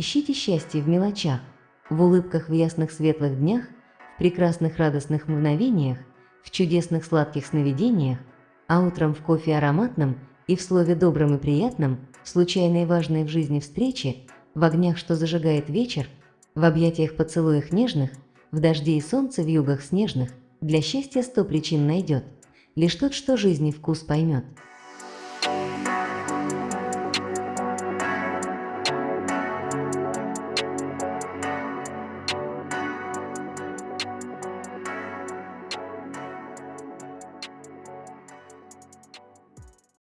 Ищите счастье в мелочах, в улыбках в ясных светлых днях, в прекрасных радостных мгновениях, в чудесных сладких сновидениях, а утром в кофе ароматном и в слове добром и приятном, в случайной важной в жизни встрече, в огнях, что зажигает вечер, в объятиях поцелуях нежных, в дожде и солнце в югах снежных, для счастья сто причин найдет, лишь тот, что жизни вкус поймет.